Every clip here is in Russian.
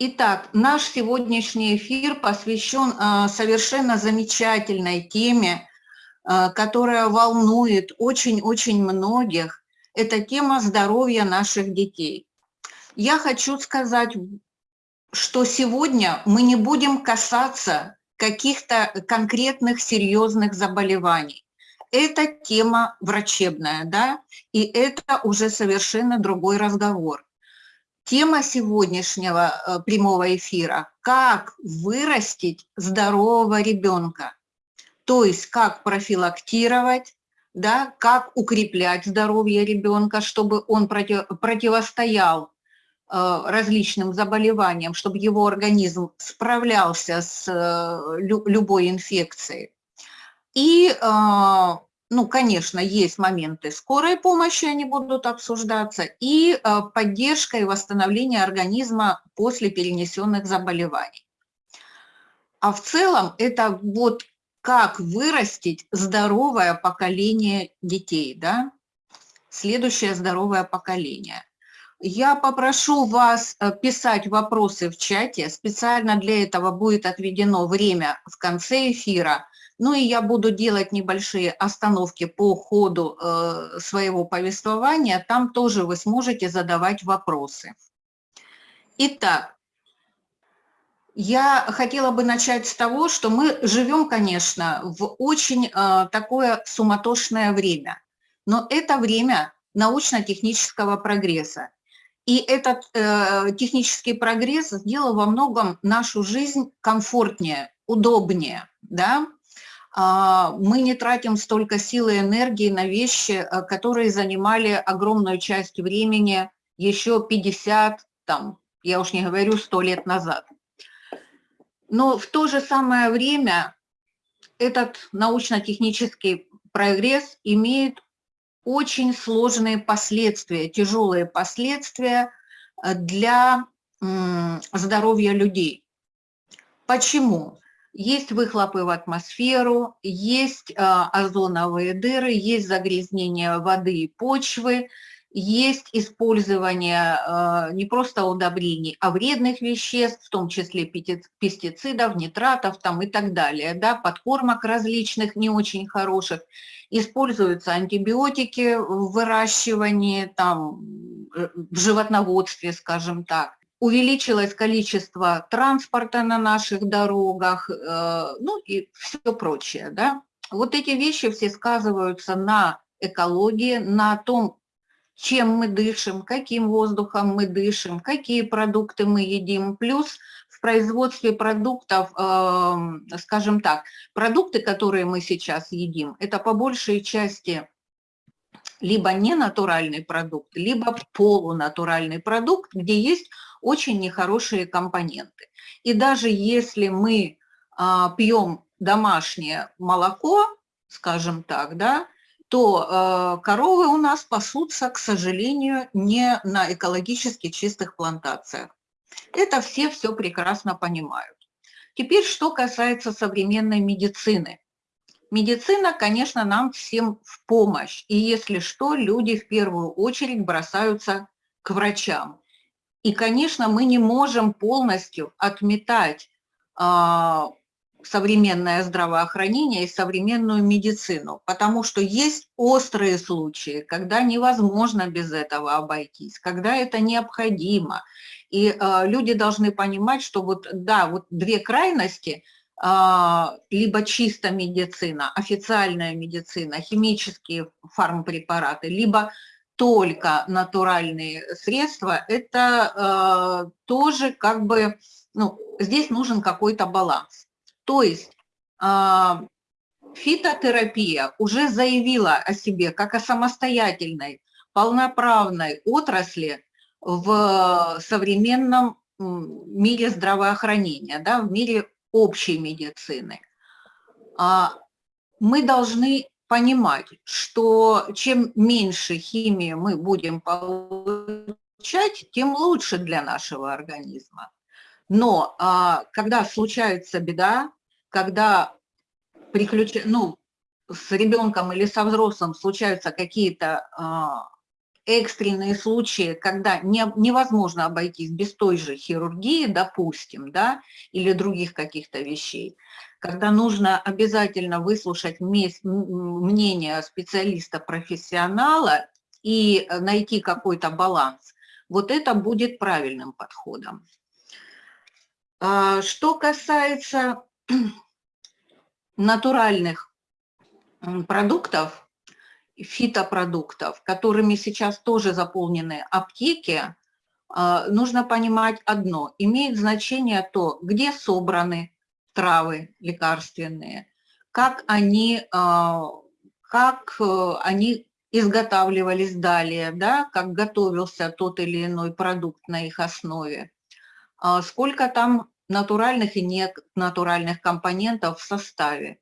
Итак, наш сегодняшний эфир посвящен э, совершенно замечательной теме, э, которая волнует очень-очень многих. Это тема здоровья наших детей. Я хочу сказать, что сегодня мы не будем касаться каких-то конкретных серьезных заболеваний. Это тема врачебная, да, и это уже совершенно другой разговор. Тема сегодняшнего э, прямого эфира – как вырастить здорового ребенка. То есть как профилактировать, да, как укреплять здоровье ребенка, чтобы он против, противостоял э, различным заболеваниям, чтобы его организм справлялся с э, любой инфекцией. И ну, конечно, есть моменты скорой помощи, они будут обсуждаться, и э, поддержка и восстановление организма после перенесенных заболеваний. А в целом это вот как вырастить здоровое поколение детей, да? Следующее здоровое поколение. Я попрошу вас э, писать вопросы в чате. Специально для этого будет отведено время в конце эфира – ну и я буду делать небольшие остановки по ходу э, своего повествования, там тоже вы сможете задавать вопросы. Итак, я хотела бы начать с того, что мы живем, конечно, в очень э, такое суматошное время, но это время научно-технического прогресса. И этот э, технический прогресс сделал во многом нашу жизнь комфортнее, удобнее, да, мы не тратим столько сил и энергии на вещи, э, которые занимали огромную часть времени еще 50, там, я уж не говорю, 100 лет назад. Но в то же самое время этот научно-технический прогресс имеет очень сложные последствия, тяжелые последствия э, для здоровья людей. Почему? Есть выхлопы в атмосферу, есть а, озоновые дыры, есть загрязнение воды и почвы, есть использование э, не просто удобрений, а вредных веществ, в том числе пестицидов, нитратов там, и так далее, да, подкормок различных, не очень хороших. Используются антибиотики в выращивании, там, э, в животноводстве, скажем так увеличилось количество транспорта на наших дорогах, э, ну и все прочее. Да? Вот эти вещи все сказываются на экологии, на том, чем мы дышим, каким воздухом мы дышим, какие продукты мы едим. Плюс в производстве продуктов, эм, скажем так, продукты, которые мы сейчас едим, это по большей части либо ненатуральный продукт, либо полунатуральный продукт, где есть очень нехорошие компоненты. И даже если мы а, пьем домашнее молоко, скажем так, да, то э, коровы у нас пасутся, к сожалению, не на экологически чистых плантациях. Это все все прекрасно понимают. Теперь, что касается современной медицины. Медицина, конечно, нам всем в помощь. И если что, люди в первую очередь бросаются к врачам. И, конечно, мы не можем полностью отметать э, современное здравоохранение и современную медицину, потому что есть острые случаи, когда невозможно без этого обойтись, когда это необходимо. И э, люди должны понимать, что вот, да, вот две крайности – либо чисто медицина, официальная медицина, химические фармпрепараты, либо только натуральные средства, это э, тоже как бы, ну, здесь нужен какой-то баланс. То есть э, фитотерапия уже заявила о себе как о самостоятельной, полноправной отрасли в современном мире здравоохранения, да, в мире общей медицины. А, мы должны понимать, что чем меньше химии мы будем получать, тем лучше для нашего организма. Но а, когда случается беда, когда приключ... ну, с ребенком или со взрослым случаются какие-то а, экстренные случаи, когда не, невозможно обойтись без той же хирургии, допустим, да, или других каких-то вещей, когда нужно обязательно выслушать мнение специалиста-профессионала и найти какой-то баланс, вот это будет правильным подходом. А, что касается натуральных продуктов, фитопродуктов, которыми сейчас тоже заполнены аптеки, а, нужно понимать одно. Имеет значение то, где собраны травы лекарственные, как они, а, как э, они изготавливались далее, да, как готовился тот или иной продукт на их основе, а, сколько там натуральных и ненатуральных компонентов в составе.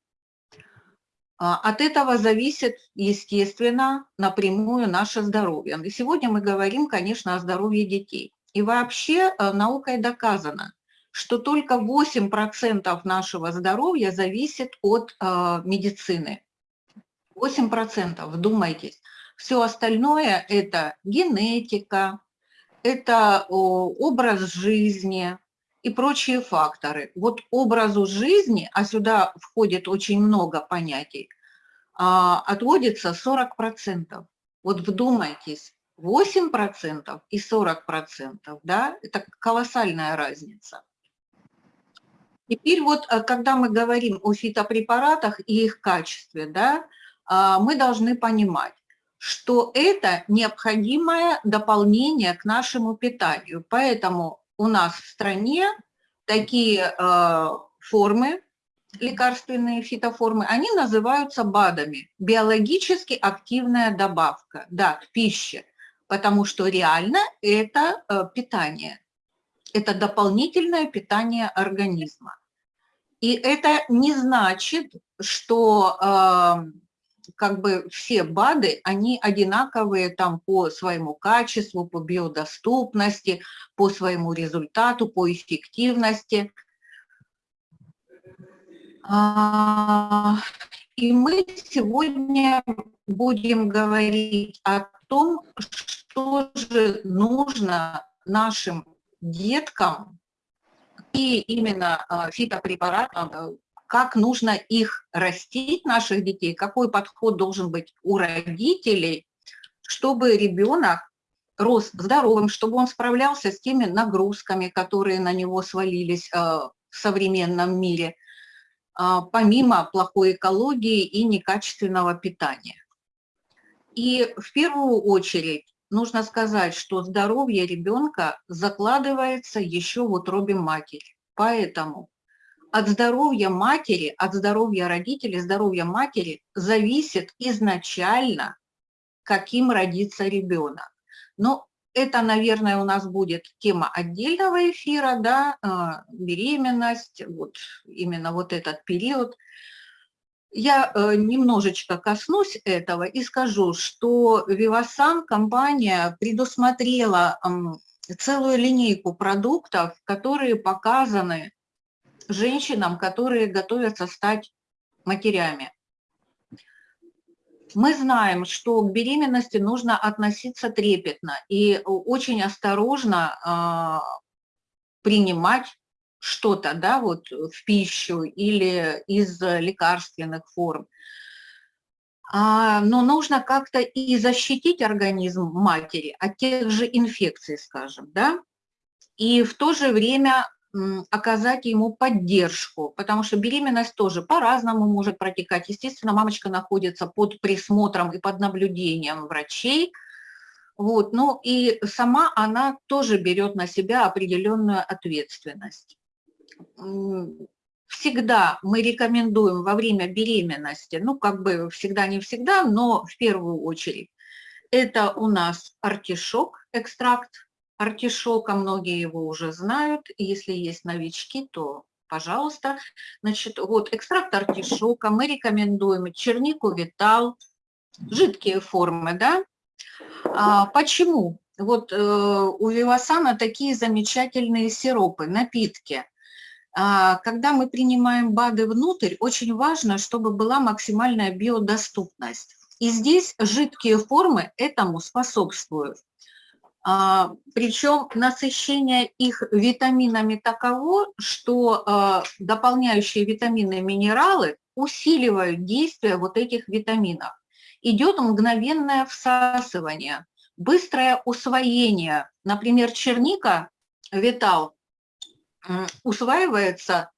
А, от этого зависит, естественно, напрямую наше здоровье. И сегодня мы говорим, конечно, о здоровье детей. И вообще э, наукой доказано, что только 8% нашего здоровья зависит от э, медицины. 8%, вдумайтесь. Все остальное – это генетика, это образ жизни, и прочие факторы. Вот образу жизни, а сюда входит очень много понятий, а, отводится 40%. Вот вдумайтесь, 8% и 40%, да, это колоссальная разница. Теперь вот, э, когда мы говорим о фитопрепаратах и их качестве, да, а, мы должны понимать, что это необходимое дополнение к нашему питанию. Поэтому у нас в стране такие э, формы, лекарственные фитоформы, они называются БАДами, биологически активная добавка, да, к пище, потому что реально это э, питание, это дополнительное питание организма. И это не значит, что э, как бы все БАДы, они одинаковые там по своему качеству, по биодоступности, по своему результату, по эффективности. А, и мы сегодня будем говорить о том, что же нужно нашим деткам и именно а, фитопрепаратам как нужно их растить, наших детей, какой подход должен быть у родителей, чтобы ребенок рос здоровым, чтобы он справлялся с теми нагрузками, которые на него свалились э, в современном мире, э, помимо плохой экологии и некачественного питания. И в первую очередь нужно сказать, что здоровье ребенка закладывается еще в утробе матери. Поэтому от здоровья матери, от здоровья родителей, здоровья матери зависит изначально, каким родится ребенок. Но это, наверное, у нас будет тема отдельного эфира, да, а, беременность, вот именно вот этот период. Я э, немножечко коснусь этого и скажу, что Vivasan компания предусмотрела целую линейку продуктов, которые показаны женщинам, которые готовятся стать матерями. Мы знаем, что к беременности нужно относиться трепетно и очень осторожно э, принимать что-то да, вот в пищу или из лекарственных форм. А, но нужно как-то и защитить организм матери от тех же инфекций, скажем, да, и в то же время оказать ему поддержку, потому что беременность тоже по-разному может протекать. Естественно, мамочка находится под присмотром и под наблюдением врачей, вот, ну и сама она тоже берет на себя определенную ответственность. Всегда мы рекомендуем во время беременности, ну как бы всегда не всегда, но в первую очередь, это у нас артишок, экстракт артишока, многие его уже знают, если есть новички, то пожалуйста. Значит, вот экстракт артишока мы рекомендуем чернику витал, жидкие формы, да. А, почему? Вот э, у Вивасана такие замечательные сиропы, напитки. А, когда мы принимаем БАДы внутрь, очень важно, чтобы была максимальная биодоступность. И здесь жидкие формы этому способствуют. А, причем насыщение их витаминами таково, что а, дополняющие витамины и минералы усиливают действие вот этих витаминов. Идет мгновенное всасывание, быстрое усвоение. Например, черника, витал, усваивается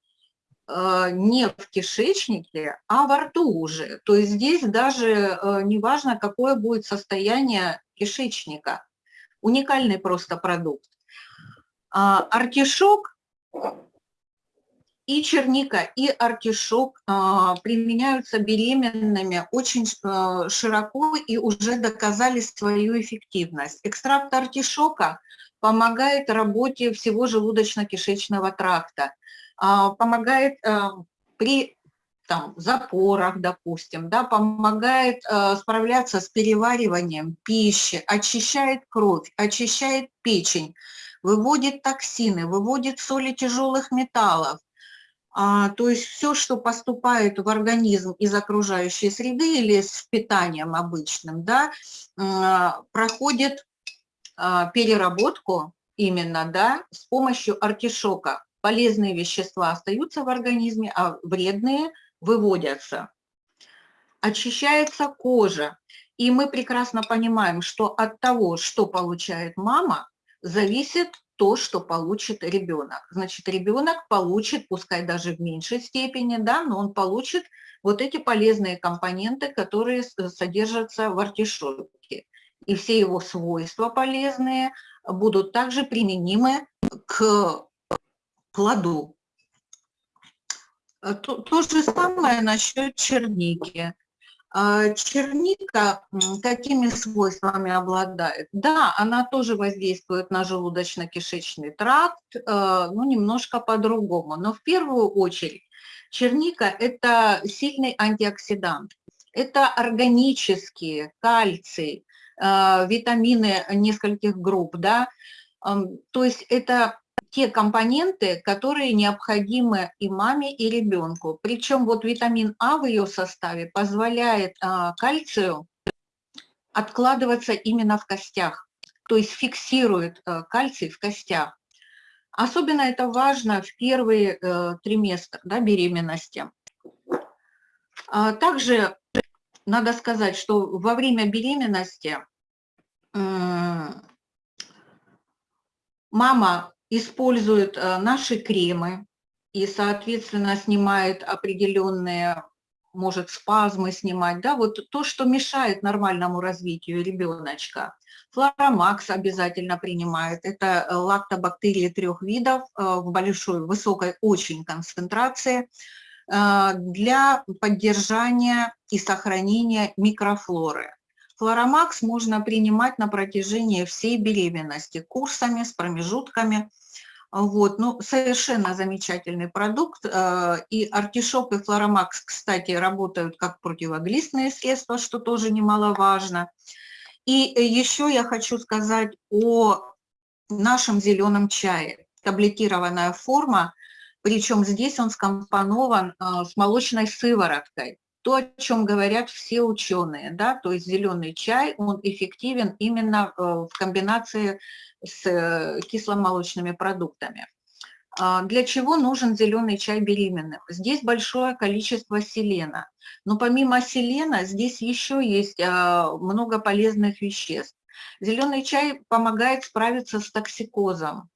а, не в кишечнике, а во рту уже. То есть здесь даже не важно, какое будет состояние кишечника – уникальный просто продукт. А, артишок и черника, и артишок а, применяются беременными очень а, широко и уже доказали свою эффективность. Экстракт артишока помогает работе всего желудочно-кишечного тракта, помогает при там, запорах, допустим, да, помогает э, справляться с перевариванием пищи, очищает кровь, очищает печень, выводит токсины, выводит соли тяжелых металлов. А, то есть все, что поступает в организм из окружающей среды или с питанием обычным, да, э, проходит э, переработку именно да, с помощью артишока. Полезные вещества остаются в организме, а вредные – выводятся. Очищается кожа. И мы прекрасно понимаем, что от того, что получает мама, зависит то, что получит ребенок. Значит, ребенок получит, пускай даже в меньшей степени, да, но он получит вот эти полезные компоненты, которые содержатся в артишоке. И все его свойства полезные будут также применимы к плоду. Э, то, то же самое насчет черники. А, черника какими свойствами обладает? Да, она тоже воздействует на желудочно-кишечный тракт, э, ну, немножко по-другому. Но в первую очередь черника – это сильный антиоксидант. Это органические, кальций, витамины нескольких групп, да, то есть это те компоненты, которые необходимы и маме, и ребенку. Причем вот витамин А в ее составе позволяет а, кальцию откладываться именно в костях, то есть фиксирует а, кальций в костях. Особенно это важно в первые а, триместр да, беременности. А, также надо сказать, что во время беременности мама использует э, наши кремы и, соответственно, снимает определенные, может, спазмы снимать, да, вот то, что мешает нормальному развитию ребеночка. Флоромакс обязательно принимает. Это э, лактобактерии трех видов э, в большой, высокой очень концентрации для поддержания и сохранения микрофлоры. Флоромакс можно принимать на протяжении всей беременности, курсами, с промежутками. Вот, ну, совершенно замечательный продукт. Э, и артишок, и флоромакс, кстати, работают как противоглистные средства, что тоже немаловажно. И еще я хочу сказать о нашем зеленом чае. Таблетированная форма, причем здесь он скомпонован э, с молочной сывороткой то, о чем говорят все ученые, да, то есть зеленый чай, он эффективен именно э, в комбинации с э, кисломолочными продуктами. А, для чего нужен зеленый чай беременным? Здесь большое количество селена. Но помимо селена здесь еще есть а, много полезных веществ. Зеленый чай помогает справиться с токсикозом.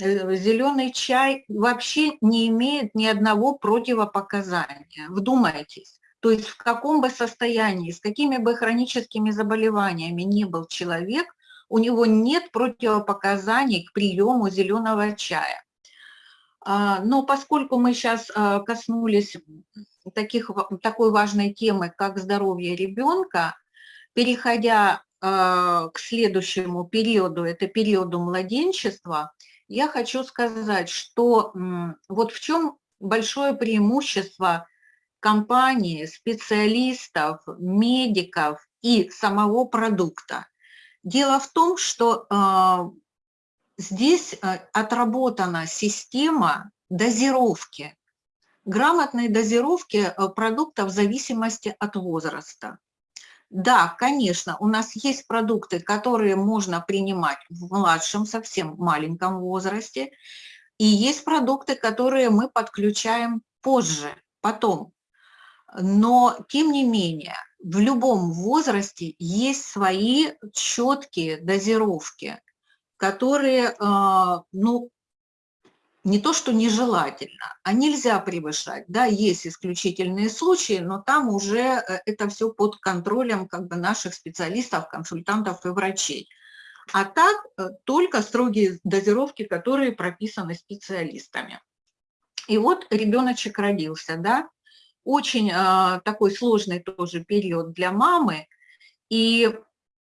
Э, зеленый чай вообще не имеет ни одного противопоказания. Вдумайтесь. То есть в каком бы состоянии, с какими бы хроническими заболеваниями ни был человек, у него нет противопоказаний к приему зеленого чая. А, но поскольку мы сейчас а, коснулись таких, такой важной темы, как здоровье ребенка, переходя а, к следующему периоду, это периоду младенчества, я хочу сказать, что вот в чем большое преимущество компании, специалистов, медиков и самого продукта. Дело в том, что э, здесь отработана система дозировки. Грамотные дозировки э, продуктов в зависимости от возраста. Да, конечно, у нас есть продукты, которые можно принимать в младшем, совсем маленьком возрасте, и есть продукты, которые мы подключаем позже, потом. Но, тем не менее, в любом возрасте есть свои четкие дозировки, которые, а, ну, не то что нежелательно, а нельзя превышать. Да, есть исключительные случаи, но там уже э, это все под контролем как бы наших специалистов, консультантов и врачей. А так э, только строгие дозировки, которые прописаны специалистами. И вот ребеночек родился, да, очень э, такой сложный тоже период для мамы и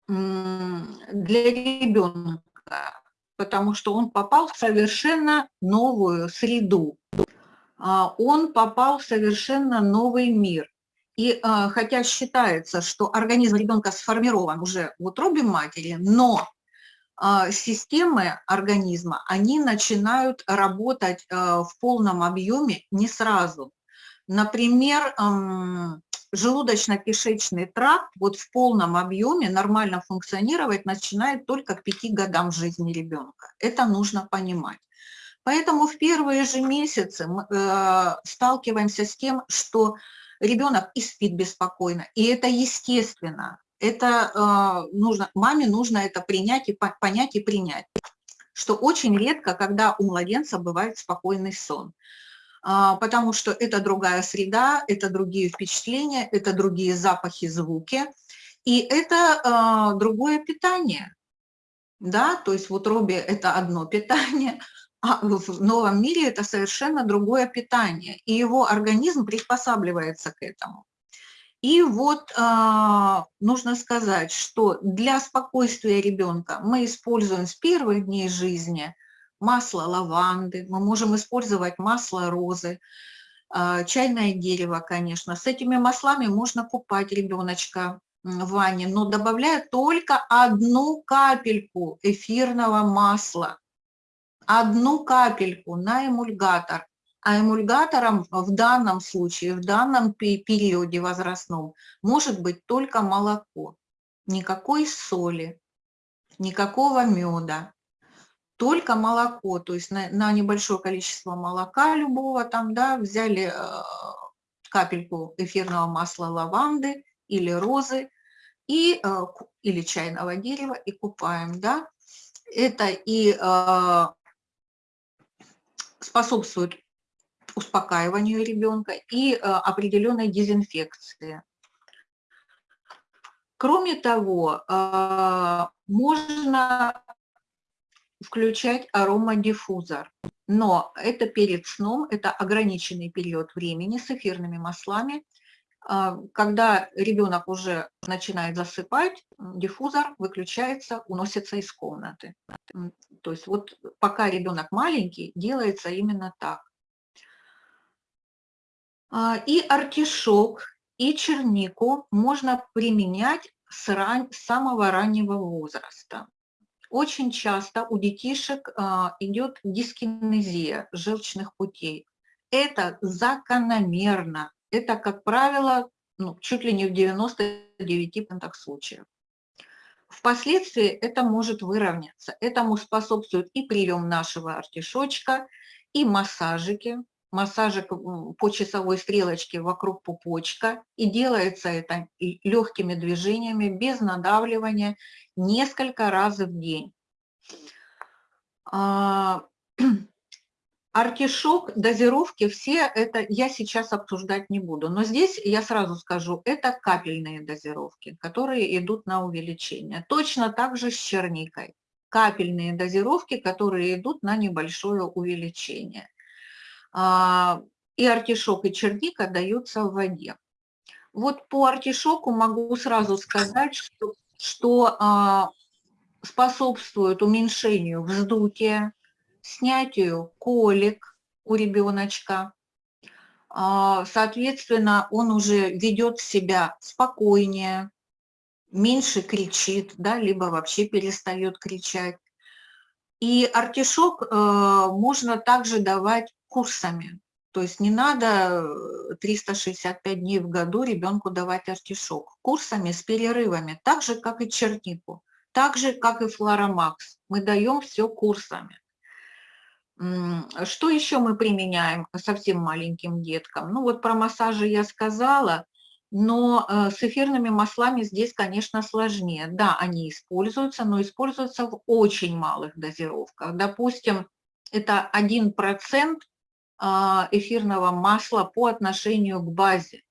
для ребенка, потому что он попал в совершенно новую среду, а, он попал в совершенно новый мир. И э, хотя считается, что организм ребенка сформирован уже в утробе матери, но э, системы организма, они начинают работать в полном объеме не сразу. Например, желудочно-кишечный тракт вот в полном объеме нормально функционировать начинает только к пяти годам жизни ребенка. Это нужно понимать. Поэтому в первые же месяцы мы э, сталкиваемся с тем, что ребенок и спит беспокойно, и это естественно. Это э, нужно, маме нужно это принять и понять и принять, что очень редко, когда у младенца бывает спокойный сон. А, потому что это другая среда, это другие впечатления, это другие запахи, звуки, и это а, другое питание. Да, то есть в утробе это одно питание, а в новом мире это совершенно другое питание, и его организм приспосабливается к этому. И вот э, нужно сказать, что для спокойствия ребенка мы используем с первых дней жизни – масло лаванды, мы можем использовать масло розы, а, чайное дерево, конечно. С этими маслами можно купать ребеночка в ванне, но добавляя только одну капельку эфирного масла. Одну капельку на эмульгатор. А эмульгатором в данном случае, в данном периоде возрастном, может быть только молоко. Никакой соли, никакого меда только молоко, то есть на, на небольшое количество молока любого там, да, взяли э, капельку эфирного масла лаванды или розы, и, э, или чайного дерева и купаем, да. Это и э, способствует успокаиванию ребенка и определенной дезинфекции. Кроме того, можно включать аромадиффузор. Но это перед сном, это ограниченный период времени с эфирными маслами. А, когда ребенок уже начинает засыпать, диффузор выключается, уносится из комнаты. То есть вот пока ребенок маленький, делается именно так. А, и артишок, и чернику можно применять с, ран... с самого раннего возраста. Очень часто у детишек а, идет дискинезия желчных путей. Это закономерно. Это, как правило, ну, чуть ли не в 99% случаев. Впоследствии это может выровняться. Этому способствует и прием нашего артишочка, и массажики, массажик по часовой стрелочке вокруг пупочка. И делается это легкими движениями, без надавливания, несколько раз в день. А, артишок, дозировки, все это я сейчас обсуждать не буду. Но здесь я сразу скажу, это капельные дозировки, которые идут на увеличение. Точно так же с черникой. Капельные дозировки, которые идут на небольшое увеличение. А, и артишок, и черника даются в воде. Вот по артишоку могу сразу сказать, что, что а, способствует уменьшению вздутия, снятию колик у ребеночка. А, соответственно, он уже ведет себя спокойнее, меньше кричит, да, либо вообще перестает кричать. И артишок э, можно также давать курсами. То есть не надо 365 дней в году ребенку давать артишок. Курсами с перерывами, так же, как и чернику, так же, как и флоромакс. Мы даем все курсами. Что еще мы применяем совсем маленьким деткам? Ну вот про массажи я сказала, но э, с эфирными маслами здесь, конечно, сложнее. Да, они используются, но используются в очень малых дозировках. Допустим, это 1% а, эфирного масла по отношению к базе.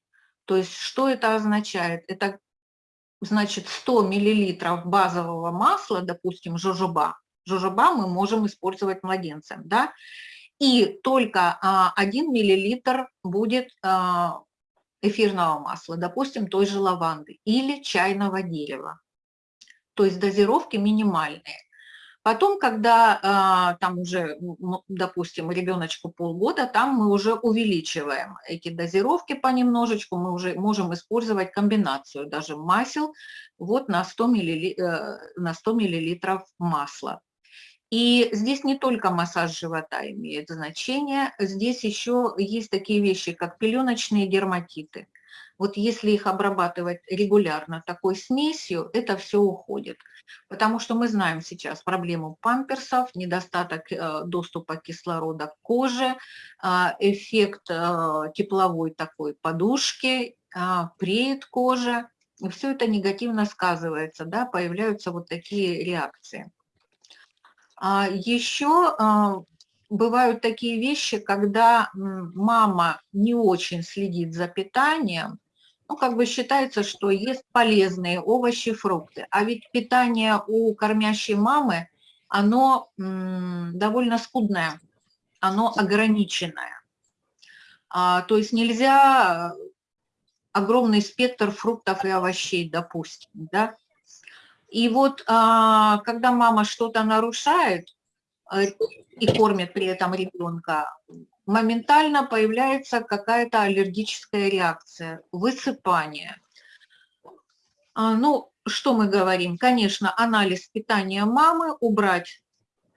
То есть что это означает? Это значит 100 миллилитров базового масла, допустим, жожоба. Жожоба мы можем использовать младенцам, да? И только 1 миллилитр будет а, эфирного масла, допустим, той же лаванды или чайного дерева. То есть дозировки минимальные. Потом, когда а, там уже, допустим, ребеночку полгода, там мы уже увеличиваем эти дозировки понемножечку, мы уже можем использовать комбинацию даже масел вот на 100 мл, э, на 100 мл масла. И здесь не только массаж живота имеет значение, здесь еще есть такие вещи, как пеленочные дерматиты. Вот если их обрабатывать регулярно такой смесью, это все уходит. Потому что мы знаем сейчас проблему памперсов, недостаток э, доступа кислорода к коже, а, эффект э, тепловой такой подушки, а, преет кожа. И все это негативно сказывается, да, появляются вот такие реакции. А Еще бывают такие вещи, когда мама не очень следит за питанием, ну, как бы считается, что есть полезные овощи, фрукты. А ведь питание у кормящей мамы, оно довольно скудное, оно ограниченное. А, то есть нельзя огромный спектр фруктов и овощей, допустим, да. И вот а, когда мама что-то нарушает э, и кормит при этом ребенка, моментально появляется какая-то аллергическая реакция, высыпание. А, ну, что мы говорим? Конечно, анализ питания мамы, убрать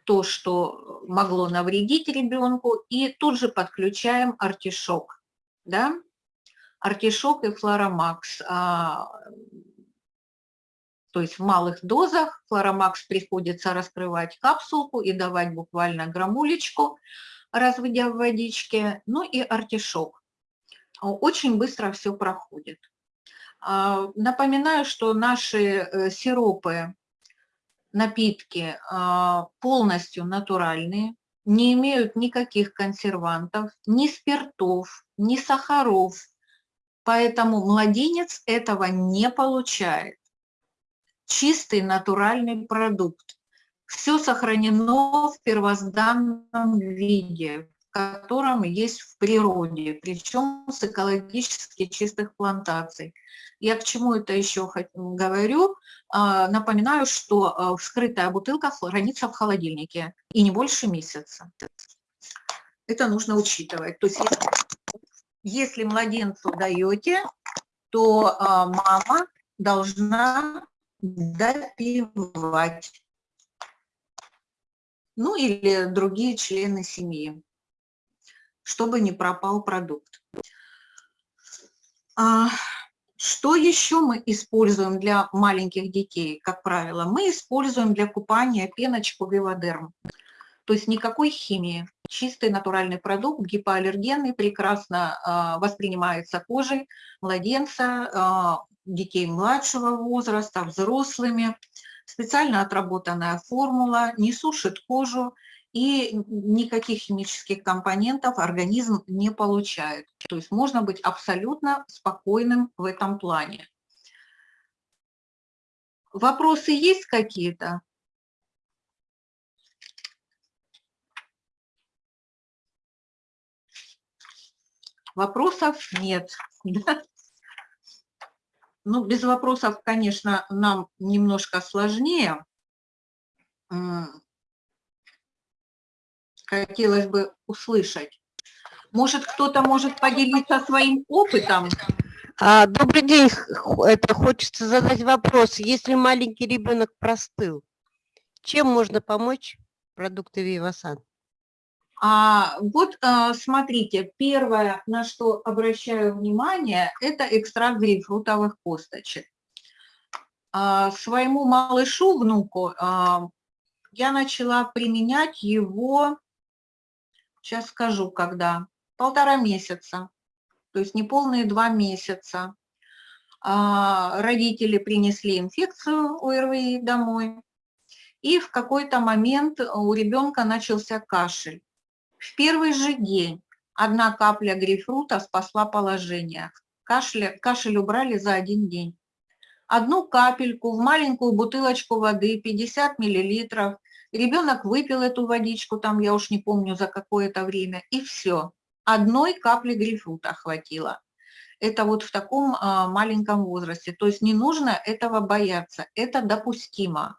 то, что могло навредить ребенку, и тут же подключаем артишок. Да? Артишок и флоромакс. А, то есть в малых дозах флоромакс приходится раскрывать капсулку и давать буквально граммулечку разводя в водичке, ну и артишок. Очень быстро все проходит. А, напоминаю, что наши э, сиропы, напитки а, полностью натуральные, не имеют никаких консервантов, ни спиртов, ни сахаров, поэтому младенец этого не получает. Чистый натуральный продукт все сохранено в первозданном виде, в котором есть в природе, причем с экологически чистых плантаций. Я к чему это еще говорю? А, напоминаю, что а, вскрытая бутылка хранится в холодильнике и не больше месяца. Это нужно учитывать. То есть если младенцу даете, то а, мама должна допивать ну или другие члены семьи, чтобы не пропал продукт. А, что еще мы используем для маленьких детей, как правило? Мы используем для купания пеночку Виводерм. То есть никакой химии. Чистый натуральный продукт, гипоаллергенный, прекрасно э, воспринимается кожей младенца, э, детей младшего возраста, взрослыми специально отработанная формула, не сушит кожу и никаких химических компонентов организм не получает. То есть можно быть абсолютно спокойным в этом плане. Вопросы есть какие-то? Вопросов нет. Ну, без вопросов, конечно, нам немножко сложнее. Хотелось бы услышать. Может, кто-то может поделиться своим опытом? А, добрый день. Это хочется задать вопрос. Если маленький ребенок простыл, чем можно помочь продукты Вивасан? А вот а, смотрите, первое, на что обращаю внимание, это экстракт грейпфрутовых косточек. А, своему малышу, внуку, а, я начала применять его, сейчас скажу, когда, полтора месяца, то есть неполные два месяца. Родители принесли инфекцию ОРВИ домой, и в какой-то момент у ребенка начался кашель. В первый же день одна капля грейпфрута спасла положение. Кашель, кашель убрали за один день. Одну капельку в маленькую бутылочку воды, 50 миллилитров. Ребенок выпил эту водичку, там я уж не помню за какое-то время, и все. Одной капли грейпфрута хватило. Это вот в таком а, маленьком возрасте. То есть не нужно этого бояться, это допустимо.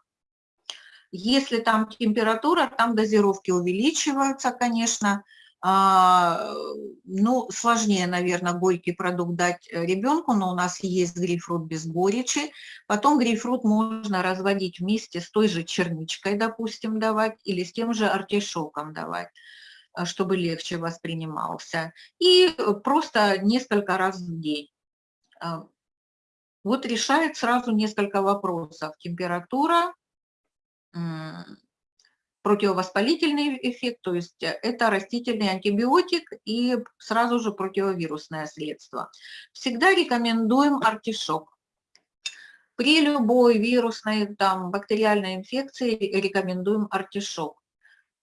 Если там температура, там дозировки увеличиваются, конечно. А, ну, сложнее, наверное, горький продукт дать ребенку, но у нас есть грейпфрут без горечи. Потом грейпфрут можно разводить вместе с той же черничкой, допустим, давать, или с тем же артишоком давать чтобы легче воспринимался. И просто несколько раз в день. А, вот решает сразу несколько вопросов. Температура, противовоспалительный эффект, то есть это растительный антибиотик и сразу же противовирусное средство. Всегда рекомендуем артишок. При любой вирусной, там, бактериальной инфекции рекомендуем артишок.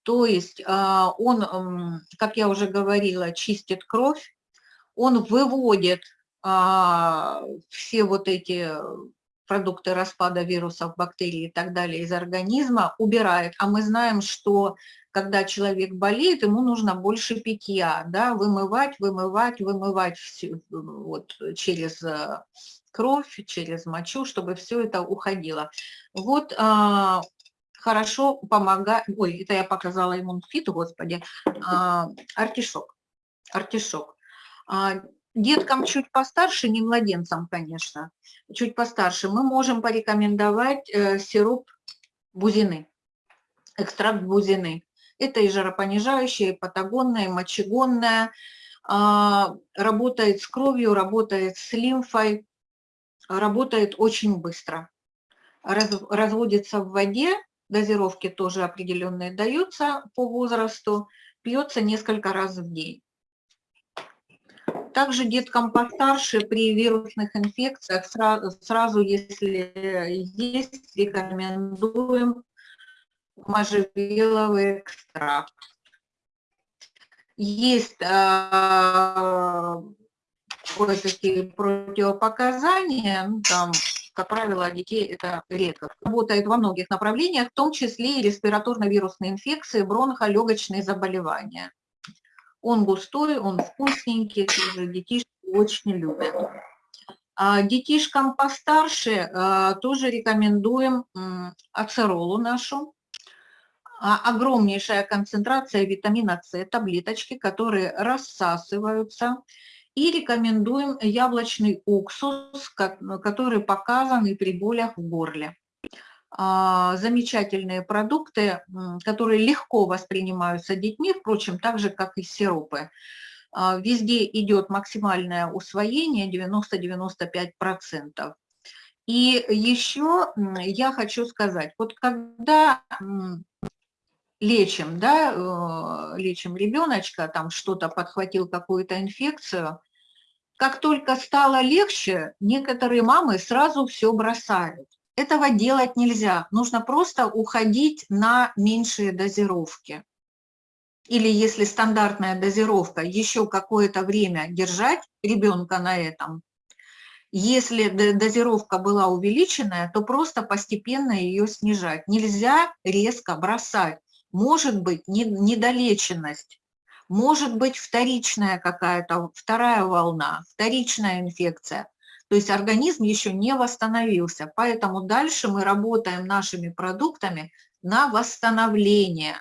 То есть а, он, как я уже говорила, чистит кровь, он выводит а, все вот эти продукты распада вирусов, бактерий и так далее из организма, убирает. А мы знаем, что когда человек болеет, ему нужно больше питья, да, вымывать, вымывать, вымывать все, вот, через э, кровь, через мочу, чтобы все это уходило. Вот а, хорошо помогает, ой, это я показала иммунфит, господи, а, артишок, артишок. А, Деткам чуть постарше, не младенцам, конечно, чуть постарше, мы можем порекомендовать э, сироп бузины, экстракт бузины. Это и жаропонижающее, и патагонное, и мочегонное. А, работает с кровью, работает с лимфой, работает очень быстро. Раз, разводится в воде, дозировки тоже определенные даются по возрасту, пьется несколько раз в день. Также деткам постарше при вирусных инфекциях сразу, сразу если есть, рекомендуем можжевеловый экстракт. Есть э, кое-какие противопоказания, ну, там, как правило, детей это редко. Работает во многих направлениях, в том числе и респираторно-вирусные инфекции, бронхолегочные заболевания. Он густой, он вкусненький, тоже детишки очень любят. А детишкам постарше а, тоже рекомендуем ацеролу нашу. А, огромнейшая концентрация витамина С, таблеточки, которые рассасываются. И рекомендуем яблочный уксус, который показан и при болях в горле. А, замечательные продукты, которые легко воспринимаются детьми, впрочем, так же, как и сиропы. А, везде идет максимальное усвоение 90-95%. И еще я хочу сказать, вот когда лечим, да, э, лечим ребеночка, там что-то подхватил, какую-то инфекцию, как только стало легче, некоторые мамы сразу все бросают. Этого делать нельзя. Нужно просто уходить на меньшие дозировки. Или если стандартная дозировка, еще какое-то время держать ребенка на этом. Если дозировка была увеличенная, то просто постепенно ее снижать. Нельзя резко бросать. Может быть недолеченность, может быть вторичная какая-то, вторая волна, вторичная инфекция. То есть организм еще не восстановился, поэтому дальше мы работаем нашими продуктами на восстановление.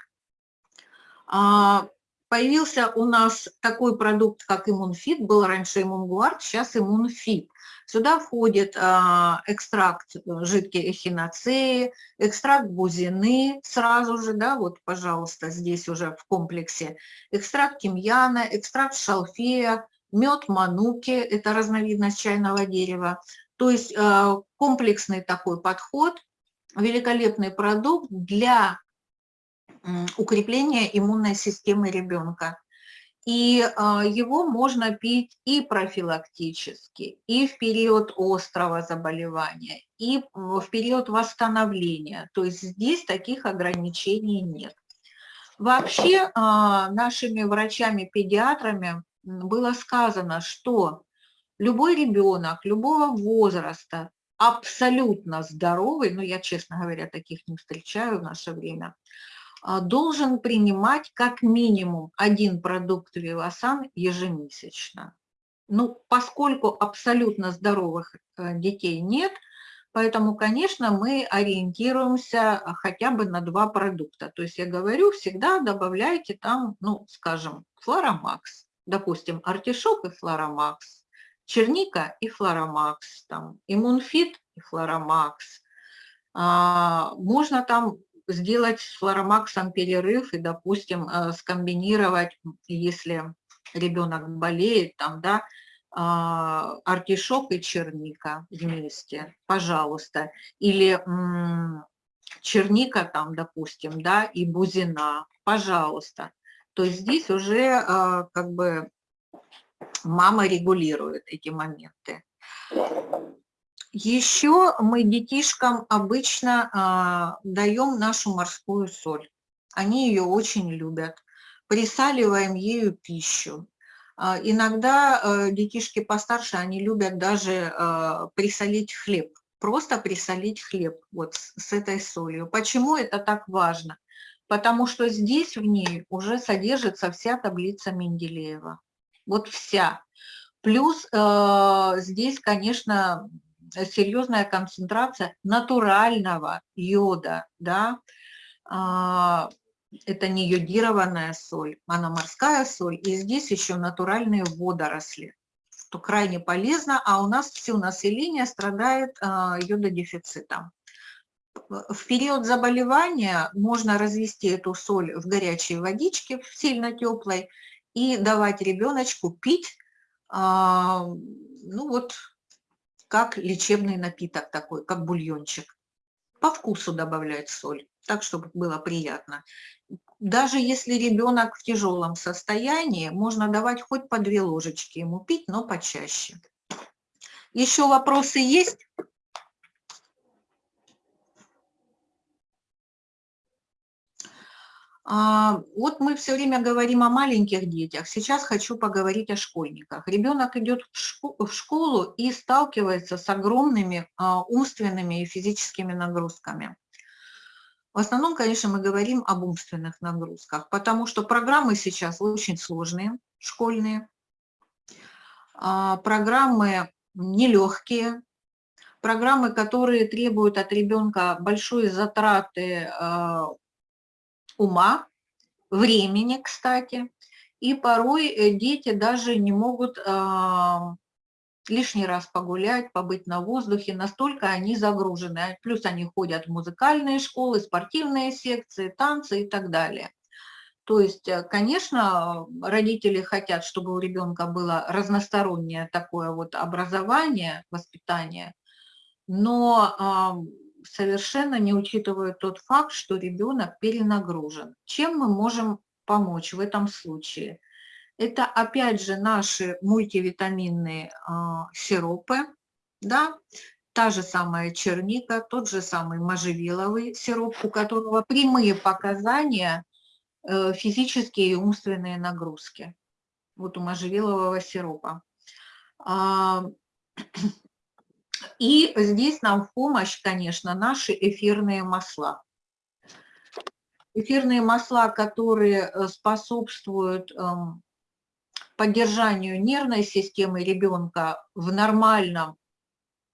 А, появился у нас такой продукт, как иммунфит, был раньше иммунгуард, сейчас иммунфит. Сюда входит а, экстракт э, жидкой эхиноцеи, экстракт бузины сразу же, да, вот, пожалуйста, здесь уже в комплексе, экстракт тимьяна, экстракт шалфея, мед мануки, это разновидность чайного дерева. То есть а, комплексный такой подход, великолепный продукт для укрепления иммунной системы ребенка. И а, его можно пить и профилактически, и в период острого заболевания, и в период восстановления. То есть здесь таких ограничений нет. Вообще а, нашими врачами-педиатрами было сказано, что любой ребенок любого возраста, абсолютно здоровый, ну я, честно говоря, таких не встречаю в наше время, а, должен принимать как минимум один продукт Вивасан ежемесячно. Ну, поскольку абсолютно здоровых э, детей нет, поэтому, конечно, мы ориентируемся хотя бы на два продукта. То есть я говорю, всегда добавляйте там, ну, скажем, флоромакс, допустим, артишок и флоромакс, черника и флоромакс, там, иммунфит и флоромакс. А, можно там сделать с флоромаксом перерыв и, допустим, э, скомбинировать, если ребенок болеет, там, да, а, артишок и черника вместе, пожалуйста. Или черника там, допустим, да, и бузина, пожалуйста. То здесь уже э, как бы мама регулирует эти моменты. Еще мы детишкам обычно а, даем нашу морскую соль. Они ее очень любят. Присаливаем ею пищу. А, иногда а, детишки постарше, они любят даже а, присолить хлеб. Просто присолить хлеб вот с этой солью. Почему это так важно? Потому что здесь в ней уже содержится вся таблица Менделеева. Вот вся. Плюс э, здесь, конечно, серьезная концентрация натурального йода, да, а, это не йодированная соль, она морская соль, и здесь еще натуральные водоросли, что крайне полезно, а у нас все население страдает а, йододефицитом. В период заболевания можно развести эту соль в горячей водичке, сильно теплой, и давать ребеночку пить, а, ну вот, как лечебный напиток такой, как бульончик. По вкусу добавлять соль, так, чтобы было приятно. Даже если ребенок в тяжелом состоянии, можно давать хоть по две ложечки ему пить, но почаще. Еще вопросы есть? Вот мы все время говорим о маленьких детях, сейчас хочу поговорить о школьниках. Ребенок идет в школу и сталкивается с огромными а, умственными и физическими нагрузками. В основном, конечно, мы говорим об умственных нагрузках, потому что программы сейчас очень сложные, школьные, а, программы нелегкие, программы, которые требуют от ребенка большой затраты ума, времени, кстати, и порой э, дети даже не могут а, лишний раз погулять, побыть на воздухе, настолько они загружены. Плюс они ходят в музыкальные школы, спортивные секции, танцы и так далее. То есть, э, конечно, родители хотят, чтобы у ребенка было разностороннее такое вот образование, воспитание, но совершенно не учитывают тот факт, что ребенок перенагружен. Чем мы можем помочь в этом случае? Это опять же наши мультивитаминные э, сиропы, да, та же самая черника, тот же самый можжевеловый сироп, у которого прямые показания э, физические и умственные нагрузки. Вот у можжевелового сиропа. А, и здесь нам в помощь, конечно, наши эфирные масла. Эфирные масла, которые э, способствуют эм, поддержанию нервной системы ребенка в нормальном,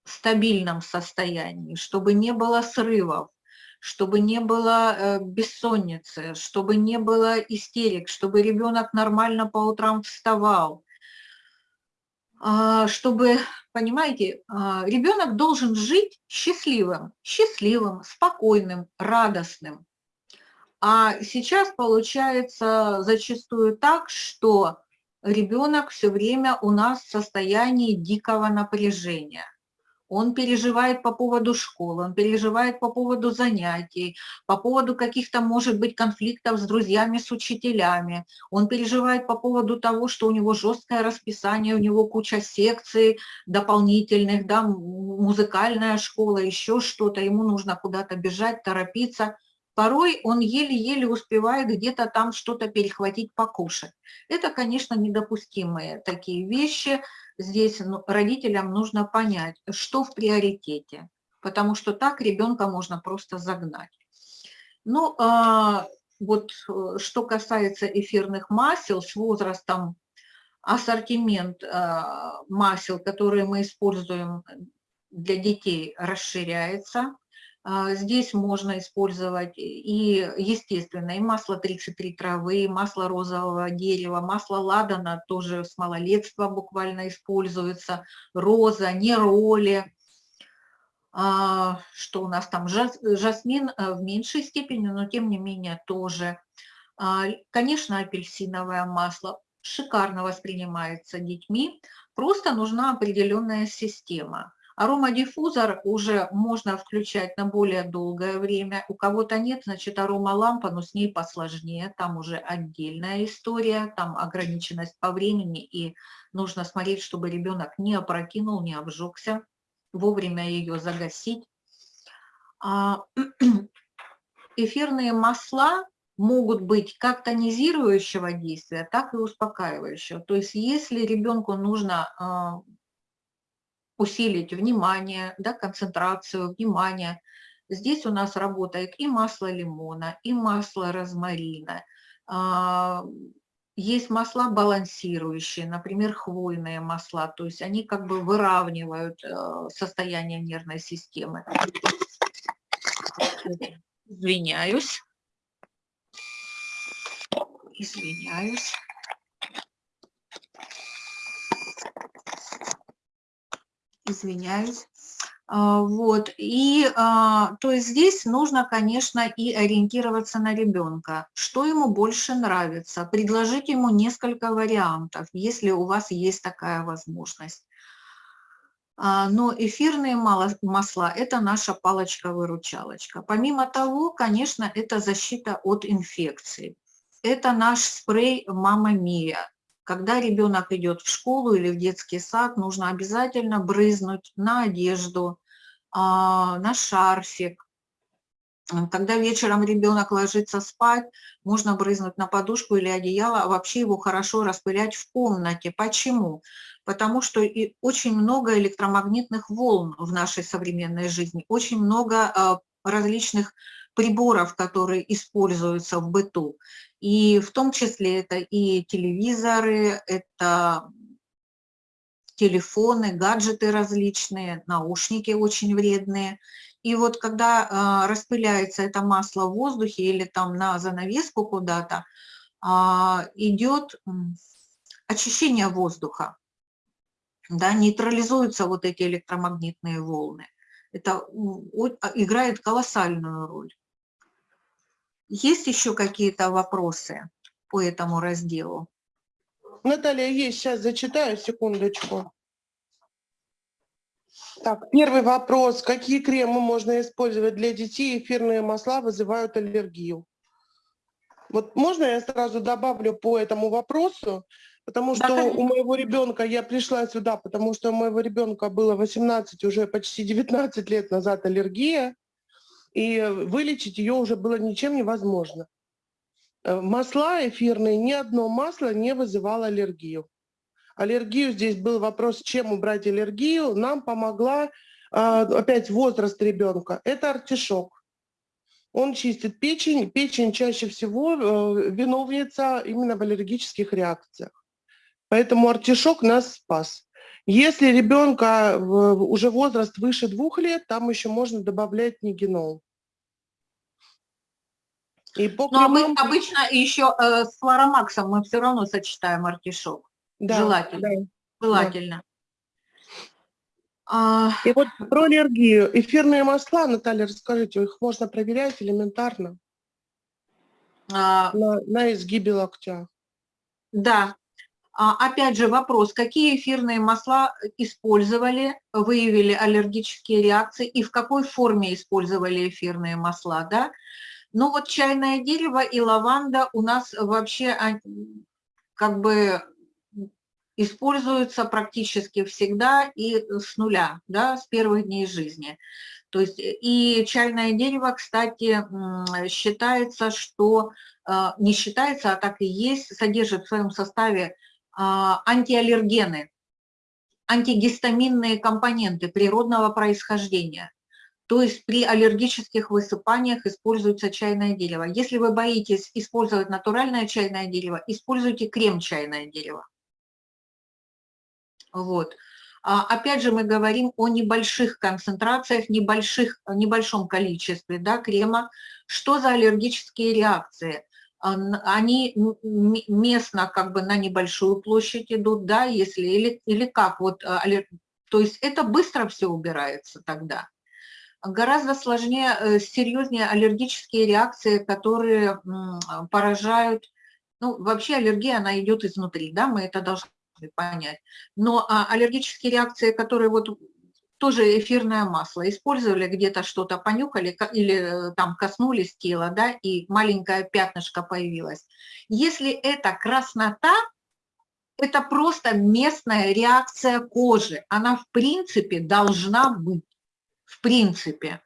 стабильном состоянии, чтобы не было срывов, чтобы не было э, бессонницы, чтобы не было истерик, чтобы ребенок нормально по утрам вставал, чтобы, понимаете, а, ребенок должен жить счастливым, счастливым, спокойным, радостным. А сейчас получается зачастую так, что ребенок все время у нас в состоянии дикого напряжения. Он переживает по поводу школы, он переживает по поводу занятий, по поводу каких-то, может быть, конфликтов с друзьями, с учителями. Он переживает по поводу того, что у него жесткое расписание, у него куча секций дополнительных, да, музыкальная школа, еще что-то, ему нужно куда-то бежать, торопиться порой он еле-еле успевает где-то там что-то перехватить, покушать. Это, конечно, недопустимые такие вещи. Здесь ну, родителям нужно понять, что в приоритете, потому что так ребенка можно просто загнать. Ну, а, вот э, что касается эфирных масел, с возрастом ассортимент а, масел, которые мы используем для детей, расширяется. А, здесь можно использовать и естественное, и масло 33 травы, и масло розового дерева, масло ладана тоже с малолетства буквально используется, роза, нероли, а, что у нас там, жасмин э, в меньшей степени, но тем не менее тоже. А, конечно, апельсиновое масло шикарно воспринимается детьми, просто нужна определенная система – Аромадиффузор уже можно включать на более долгое время. У кого-то нет, значит, аромалампа, но с ней посложнее. Там уже отдельная история, там ограниченность по времени, и нужно смотреть, чтобы ребенок не опрокинул, не обжегся, вовремя ее загасить. А, эфирные масла могут быть как тонизирующего действия, так и успокаивающего. То есть если ребенку нужно а, усилить внимание, да, концентрацию, внимание. Здесь у нас работает и масло лимона, и масло розмарина. А, есть масла балансирующие, например, хвойные масла, то есть они как бы выравнивают э, состояние нервной системы. Извиняюсь. Извиняюсь. Извиняюсь. А, вот, и а, то есть здесь нужно, конечно, и ориентироваться на ребенка, что ему больше нравится, предложить ему несколько вариантов, если у вас есть такая возможность. А, но эфирные масла – это наша палочка-выручалочка. Помимо того, конечно, это защита от инфекций. Это наш спрей «Мама Мия», когда ребенок идет в школу или в детский сад, нужно обязательно брызнуть на одежду, а, на шарфик. Когда вечером ребенок ложится спать, можно брызнуть на подушку или одеяло, а вообще его хорошо распылять в комнате. Почему? Потому что и очень много электромагнитных волн в нашей современной жизни, очень много а, различных приборов, которые используются в быту. И в том числе это и телевизоры, это телефоны, гаджеты различные, наушники очень вредные. И вот когда э, распыляется это масло в воздухе или там на занавеску куда-то, э, идет очищение воздуха, да, нейтрализуются вот эти электромагнитные волны. Это играет колоссальную роль. Есть еще какие-то вопросы по этому разделу? Наталья, есть, сейчас зачитаю, секундочку. Так, первый вопрос. Какие кремы можно использовать для детей? Эфирные масла вызывают аллергию. Вот можно я сразу добавлю по этому вопросу? Потому что да, у моего ребенка, я пришла сюда, потому что у моего ребенка было 18, уже почти 19 лет назад аллергия и вылечить ее уже было ничем невозможно. Э, масла эфирные, ни одно масло не вызывало аллергию. Аллергию здесь был вопрос, чем убрать аллергию. Нам помогла а, опять возраст ребенка. Это артишок. Он чистит печень. Печень чаще всего э, виновница именно в аллергических реакциях. Поэтому артишок нас спас. Если ребенка уже возраст выше двух лет, там еще можно добавлять нигенол. И по Ну, а мы кремам- обычно еще э, с флоромаксом мы все равно сочетаем артишок. да, желательно. да. Желательно. А, И вот про аллергию. Эфирные масла, Наталья, расскажите, их можно проверять элементарно а, на, на изгибе локтя. Да. А, Опять же вопрос, какие эфирные масла использовали, выявили аллергические реакции и в какой форме использовали эфирные масла, да? Ну вот чайное дерево и лаванда у нас вообще а, как бы используются практически всегда и с нуля, да, с первых дней жизни. То есть и чайное дерево, кстати, считается, что а, не считается, а так и есть, содержит в своем составе а, антиаллергены, антигистаминные компоненты природного происхождения. То есть при аллергических высыпаниях используется чайное дерево. Если вы боитесь использовать натуральное чайное дерево, используйте крем чайное дерево. Вот. А, Опять же, мы говорим о небольших концентрациях, небольших, небольшом количестве да, крема. Что за аллергические реакции? А, Они местно как бы на небольшую площадь идут, да, если, или, или как, вот, а, то есть это быстро все убирается тогда. Гораздо сложнее, э, серьезнее аллергические реакции, которые поражают, ну, вообще аллергия, она идет изнутри, да, мы это должны понять. Но а, аллергические реакции, которые вот тоже эфирное масло, использовали где-то что-то, понюхали или э, там коснулись тела, да, и маленькое пятнышко появилось. Если это краснота, это просто местная реакция кожи. Она в принципе должна быть. В принципе.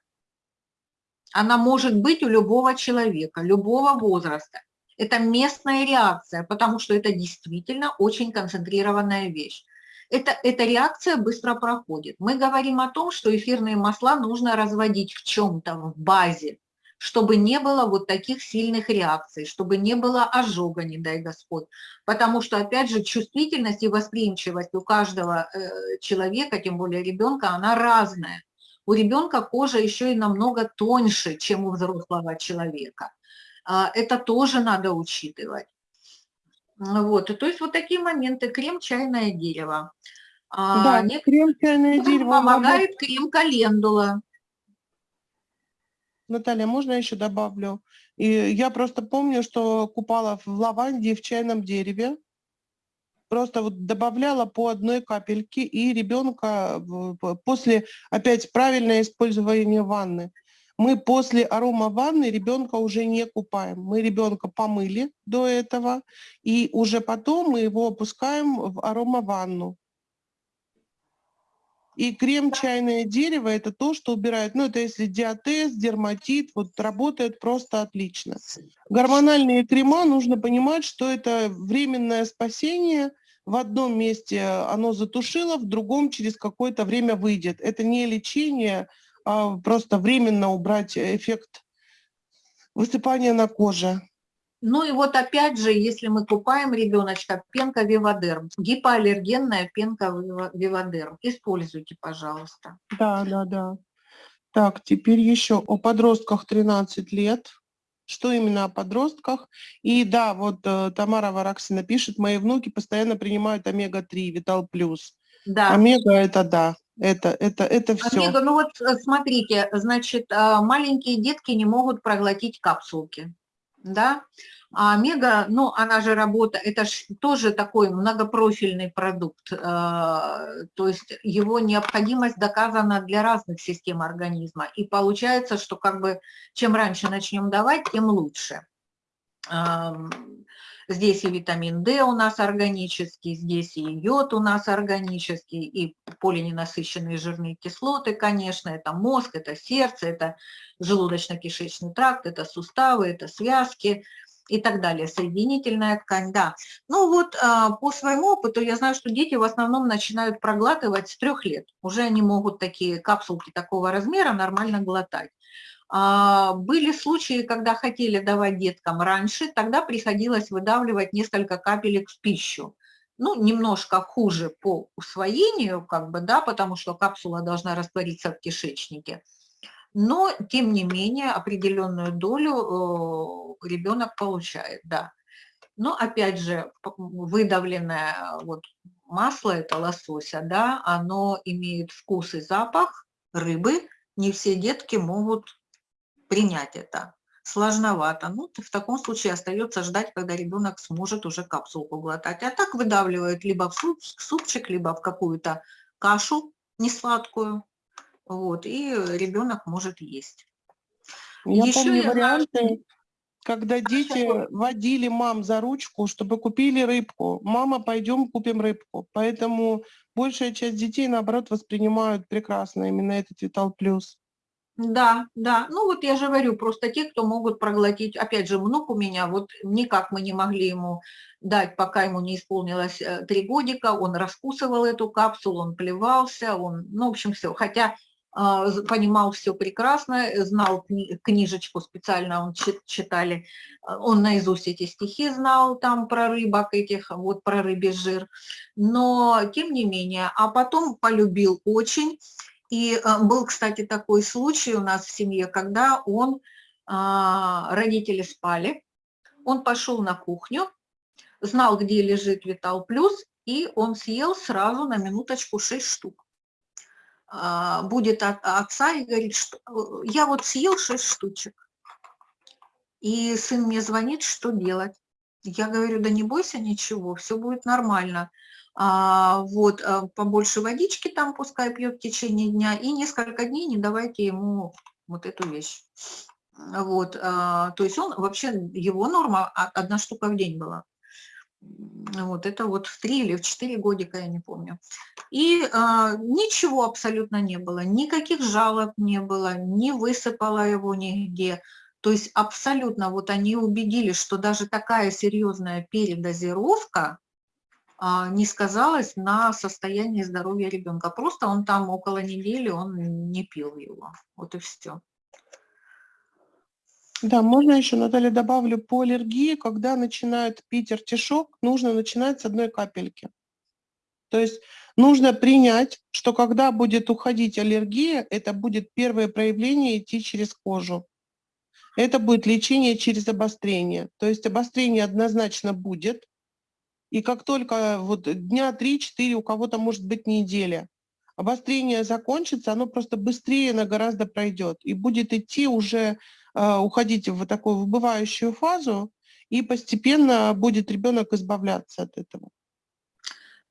Она может быть у любого человека, любого возраста. Это местная реакция, потому что это действительно очень концентрированная вещь. Это, эта реакция быстро проходит. Мы говорим о том, что эфирные масла нужно разводить в чем-то, в базе, чтобы не было вот таких сильных реакций, чтобы не было ожога, не дай Господь. Потому что, опять же, чувствительность и восприимчивость у каждого э, человека, тем более ребенка, она разная. У ребенка кожа еще и намного тоньше, чем у взрослого человека. А, Это тоже надо учитывать. Вот, и то есть вот такие моменты. Крем чайное дерево. А, да, не- крем чайное дерево. помогает крем календула. Наталья, можно я еще добавлю? И я просто помню, что купала в лаванде в чайном дереве. Просто вот добавляла по одной капельке, и ребенка после, опять, правильное использование ванны. Мы после арома ванны ребенка уже не купаем. Мы ребенка помыли до этого, и уже потом мы его опускаем в арома ванну. И крем чайное дерево – это то, что убирает, ну, это если диатез, дерматит, вот работает просто отлично. Гормональные крема, нужно понимать, что это временное спасение. В одном месте оно затушило, в другом через какое-то время выйдет. Это не лечение, а просто временно убрать эффект высыпания на коже. Ну и вот опять же, если мы купаем ребеночка, пенка Вивадерм, гипоаллергенная пенка Вивадерм. Используйте, пожалуйста. Да, да, да. Так, теперь еще о подростках 13 лет. Что именно о подростках? И да, вот э, Тамара Вараксина пишет, мои внуки постоянно принимают омега-3, Витал Плюс. Да. Омега это да, это, это, это все. Омега, ну вот э, смотрите, значит, а, маленькие детки не могут проглотить капсулки, да, а омега, ну, она же работа, это ж тоже такой многопрофильный продукт, э, то есть его необходимость доказана для разных систем организма, и получается, что как бы чем раньше начнем давать, тем лучше. Ам, Здесь и витамин D у нас органический, здесь и йод у нас органический, и полиненасыщенные жирные кислоты, конечно, это мозг, это сердце, это желудочно-кишечный тракт, это суставы, это связки и так далее, соединительная ткань, да. Ну вот а, по своему опыту я знаю, что дети в основном начинают проглатывать с трех лет. Уже они могут такие капсулки такого размера нормально глотать. А, Были случаи, когда хотели давать деткам раньше, тогда приходилось выдавливать несколько капелек в пищу. Ну, немножко хуже по усвоению, как бы, да, потому что капсула должна раствориться в кишечнике. но, тем не менее, определенную долю ребенок получает, да. Но, опять же, выдавленное вот масло, это лосося, да, оно имеет вкус и запах рыбы, не все детки могут принять это. Сложновато. Ну, в таком случае остается ждать, когда ребенок сможет уже капсулку глотать. А так выдавливают либо в суп, супчик, либо в какую-то кашу несладкую. Вот, и ребенок может есть. Я Еще помню я варианты, когда дети водили мам за ручку, чтобы купили рыбку. Мама, пойдем купим рыбку. Поэтому большая часть детей, наоборот, воспринимают прекрасно именно этот Витал Плюс. Да, да. Ну вот я же говорю, просто те, кто могут проглотить. Опять же, внук у меня, вот никак мы не могли ему дать, пока ему не исполнилось э, три годика. Он раскусывал эту капсулу, он плевался, он, ну, в общем, все. Хотя а, понимал все прекрасно, знал кни книжечку специально, он читали, а, он наизусть эти стихи знал там про рыбок этих, вот про рыбий жир, но тем не менее, а потом полюбил очень, и а, был, кстати, такой случай у нас в семье, когда он, родители спали, он пошел на кухню, знал, где лежит Витал Плюс, и он съел сразу на минуточку 6 штук. А, будет от отца и говорит, что э, я вот съел 6 штучек. И сын мне звонит, что делать. Я говорю, да не бойся ничего, все будет нормально. А, вот, а, побольше водички там пускай пьет в течение дня, и несколько дней не давайте ему вот эту вещь. Вот, а, то есть он вообще, его норма одна штука в день была. Вот это вот в три или в четыре годика, я не помню. И а, ничего абсолютно не было, никаких жалоб не было, не высыпало его нигде. То есть абсолютно вот они убедились, что даже такая серьезная передозировка а, не сказалась на состоянии здоровья ребенка. Просто он там около недели, он не пил его. Вот и все. Да, можно еще, Наталья, добавлю по аллергии, когда начинают пить артишок, нужно начинать с одной капельки. То есть нужно принять, что когда будет уходить аллергия, это будет первое проявление идти через кожу. Это будет лечение через обострение. То есть обострение однозначно будет. И как только вот дня 3-4, у кого-то может быть неделя, обострение закончится, оно просто быстрее на гораздо пройдет. И будет идти уже а, уходить в такую выбывающую фазу, и постепенно будет ребенок избавляться от этого.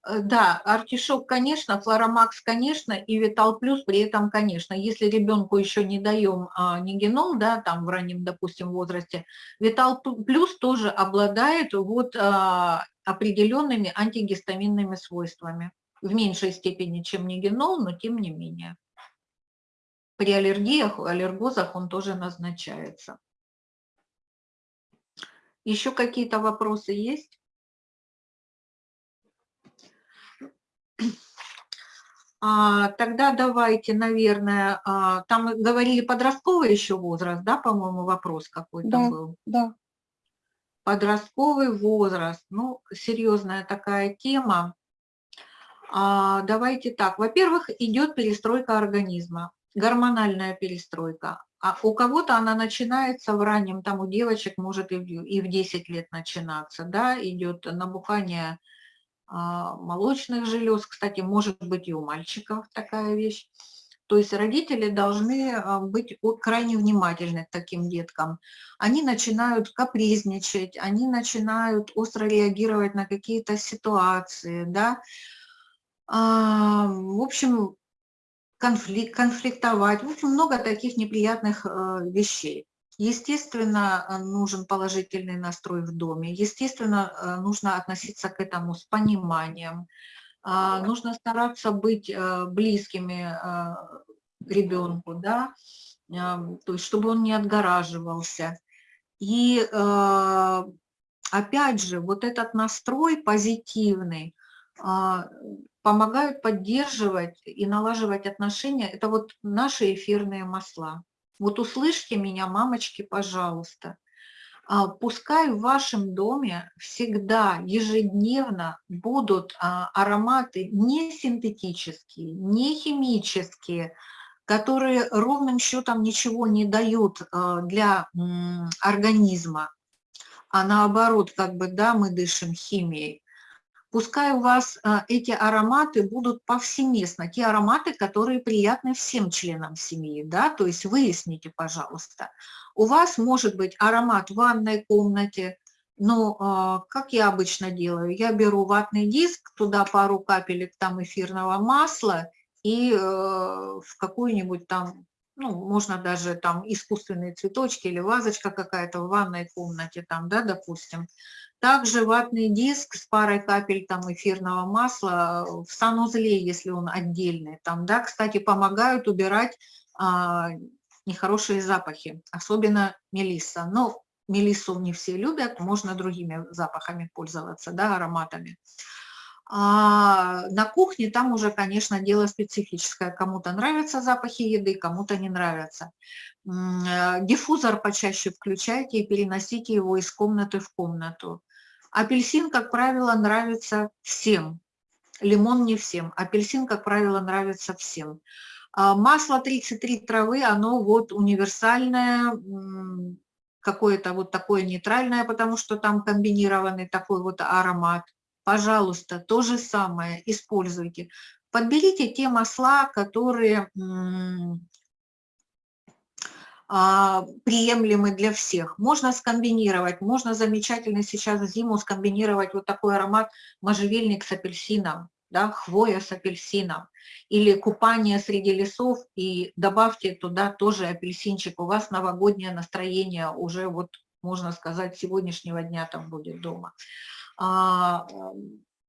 Э, да, артишок, конечно, флоромакс, конечно, и витал плюс при этом, конечно. Если ребенку еще не даем а, нигенол, да, там в раннем, допустим, возрасте, витал плюс тоже обладает вот а, определенными антигистаминными свойствами. В меньшей степени, чем нигенол, но тем не менее. При аллергиях, аллергозах он тоже назначается. Еще какие-то вопросы есть? Тогда давайте, наверное, а, там говорили подростковый еще возраст, да, по-моему, вопрос какой-то да, был? Да, Подростковый возраст, ну, серьезная такая тема. А, давайте так, во-первых, идет перестройка организма гормональная перестройка. А у кого-то она начинается в раннем, там у девочек может и в, и в 10 лет начинаться, да, идет набухание а, молочных желез, кстати, может быть и у мальчиков такая вещь. То есть родители должны а, быть крайне внимательны к таким деткам. Они начинают капризничать, они начинают остро реагировать на какие-то ситуации, да. А, в общем, конфликт, конфликтовать. В общем, много таких неприятных э, вещей. Естественно, э, нужен положительный настрой в доме. Естественно, э, нужно относиться к этому с понимаем. А, нужно стараться быть близкими ребенку, да, то есть чтобы он не отгораживался. И опять же, вот этот настрой позитивный, а, помогают поддерживать и налаживать отношения, это вот наши эфирные масла. Вот услышьте меня, мамочки, пожалуйста. А, пускай в вашем доме всегда ежедневно будут а, ароматы не синтетические, не химические, которые ровным счетом ничего не дают э, для организма, а наоборот, как бы, да, мы дышим химией, пускай у вас э, эти ароматы будут повсеместно, те ароматы, которые приятны всем членам семьи, да, то есть выясните, пожалуйста. У вас может быть аромат в ванной комнате, но э, как я обычно делаю, я беру ватный диск, туда пару капелек там эфирного масла и э, в какую-нибудь там ну, можно даже там искусственные цветочки или вазочка какая-то в ванной комнате, там, да, допустим. Также ватный диск с парой капель там эфирного масла в санузле, если он отдельный, там, да, кстати, помогают убирать а, нехорошие запахи, особенно мелисса. Но мелиссу не все любят, можно другими запахами пользоваться, да, ароматами. А на кухне там уже, конечно, дело специфическое. Кому-то нравятся запахи еды, кому-то не нравятся. Э, диффузор почаще включайте и переносите его из комнаты в комнату. Апельсин, как правило, нравится всем. Лимон не всем. Апельсин, как правило, нравится всем. А масло 33 травы, оно вот универсальное, какое-то вот такое нейтральное, потому что там комбинированный такой вот аромат пожалуйста, то же самое используйте. Подберите те масла, которые приемлемы для всех. Можно скомбинировать, можно замечательно сейчас зиму скомбинировать вот такой аромат можжевельник с апельсином, да, хвоя с апельсином, или купание среди лесов, и добавьте туда тоже апельсинчик, у вас новогоднее настроение уже вот, можно сказать, сегодняшнего дня там будет дома а,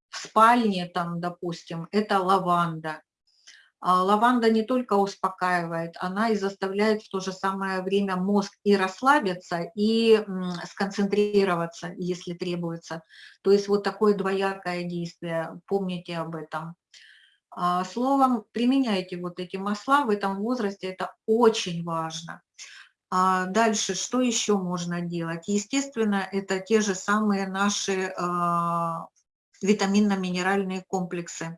в спальне, там, допустим, это лаванда. А лаванда не только успокаивает, она и заставляет в то же самое время мозг и расслабиться, и сконцентрироваться, если требуется. То есть вот такое двоякое действие, помните об этом. А, словом, применяйте вот эти масла в этом возрасте, это очень важно. А дальше, что еще можно делать? Естественно, это те же самые наши витаминно-минеральные комплексы.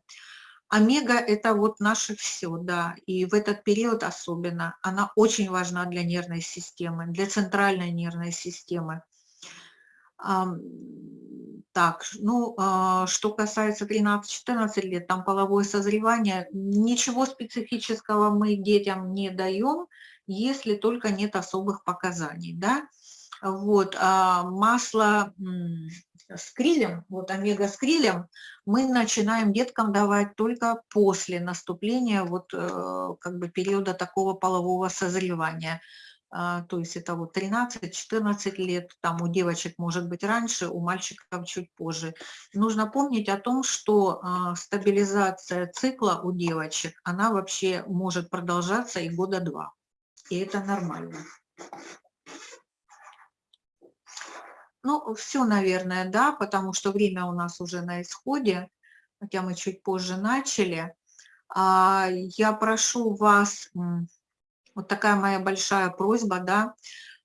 Омега – это вот наше все, да, и в этот период особенно. Она очень важна для нервной системы, для центральной нервной системы. Так, ну, а, что касается 13-14 лет, там половое созревание, ничего специфического мы детям не даем, если только нет особых показаний, да. Вот, а масло с крилем, вот омега с крилем, мы начинаем деткам давать только после наступления вот э, как бы периода такого полового созревания. А, то есть это вот 13-14 лет, там у девочек может быть раньше, у мальчиков чуть позже. Нужно помнить о том, что а, стабилизация цикла у девочек, она вообще может продолжаться и года два и это нормально. Ну, все, наверное, да, потому что время у нас уже на исходе, хотя мы чуть позже начали. А, я прошу вас, вот такая моя большая просьба, да,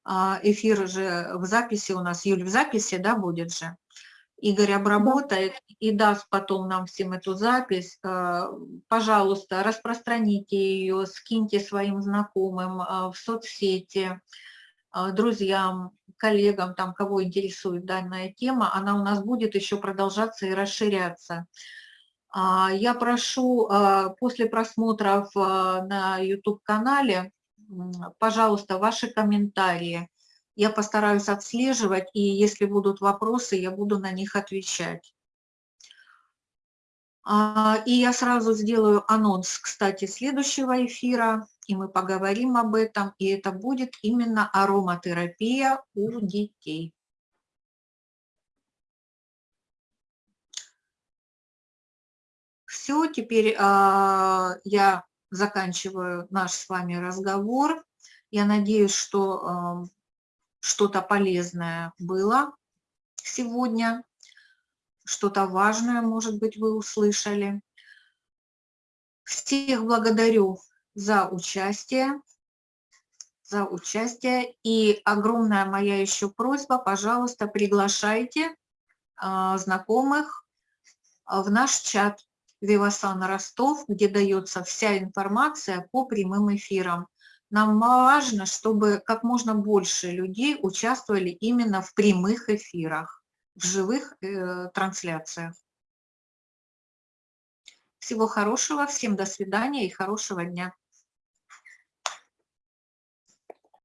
а, эфир же в записи у нас, Юль, в записи, да, будет же? Игорь обработает и даст потом нам всем эту запись. Э, пожалуйста, распространите ее, скиньте своим знакомым в соцсети, друзьям, коллегам, там, кого интересует данная тема. Она у нас будет еще продолжаться и расширяться. А, я прошу после просмотров на YouTube-канале, пожалуйста, ваши комментарии я постараюсь отслеживать, и если будут вопросы, я буду на них отвечать. А, и я сразу сделаю анонс, кстати, следующего эфира, и мы поговорим об этом, и это будет именно ароматерапия у детей. Все, теперь а, я заканчиваю наш с вами разговор. Я надеюсь, что что-то полезное было сегодня, что-то важное, может быть, вы услышали. Всех благодарю за участие, за участие. И огромная моя еще просьба, пожалуйста, приглашайте а, знакомых в наш чат. Вивасан Ростов, где дается вся информация по прямым эфирам. Нам важно, чтобы как можно больше людей участвовали именно в прямых эфирах, в живых э, трансляциях. Всего хорошего, всем до свидания и хорошего дня.